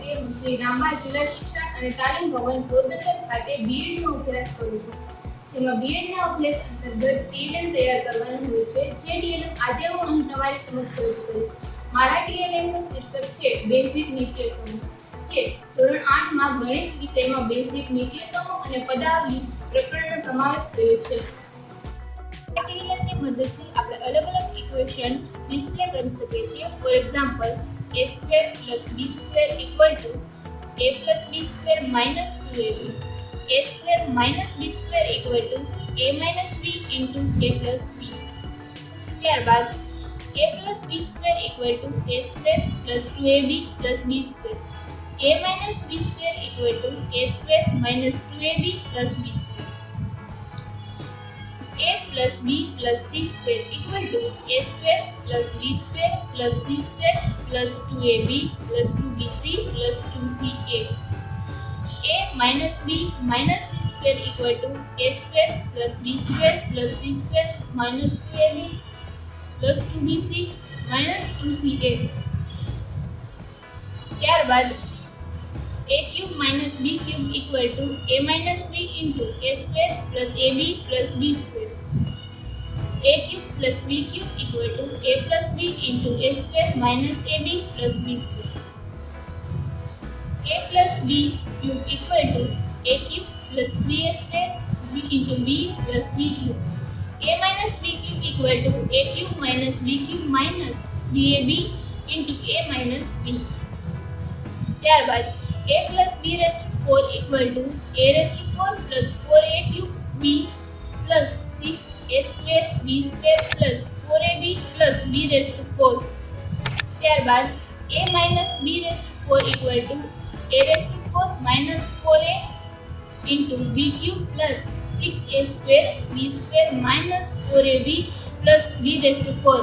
છે. હું શ્રી રામબા જિલ્લા શિક્ષણ અને તાલીમ ભવન પોરબંદર ખાતે બીએડનો અભ્યાસ કરું છું. જેમાં બીએડના અભ્યાસ અંતર્ગત ટીએલએમ તૈયાર કરવાનું હોય છે. જે ટીએલએમ આજે હું અહીં તમારી સમક્ષ રજૂ કરીશ. મારા ટીએલએમનું શીર્ષક છે બેઝિક નિત્યસમૂહ છે. ધોરણ આઠમાં ગણિત વિષયમાં બેઝિક નિત્યસમૂહ અને પદાવલી પ્રકરણનો સમાવેશ થયો છે. ટીએલએમની મદદથી આપણે અલગ અલગ ઇક્વેશન ડિસ્પ્લે કરી શકીએ છીએ. For example a square plus b square equal to a plus b square minus 2ab a square minus b square equal to a minus b into a plus b ત્યારબાદ a plus b square equal to a square plus 2ab plus b square a minus b square equal to a square minus 2ab plus b square a plus b plus c square equal to a square plus b square plus c square plus 2ab plus 2bc plus 2ca a minus b minus c square equal to a square plus b square plus c square minus 2ab plus 2bc minus 2ca ત્યારબાદ a cube minus b cube equal to a minus b into a square plus ab plus b square a cube plus b cube equal to a plus b into a square minus ab plus b square a plus b cube equal to a cube plus 3a square b into b plus b cube a minus b cube equal to a cube minus b cube minus 3ab into a minus b ત્યારબાદ a plus b raised to 4 equal to a raised to 4 plus 4a cube b plus 6 a square b square plus 4ab plus b raised to 4 ત્યારબાદ a minus b raised to 4 equal to a raised to 4 minus 4a into b cube plus 6a square b square minus 4ab plus b raised to 4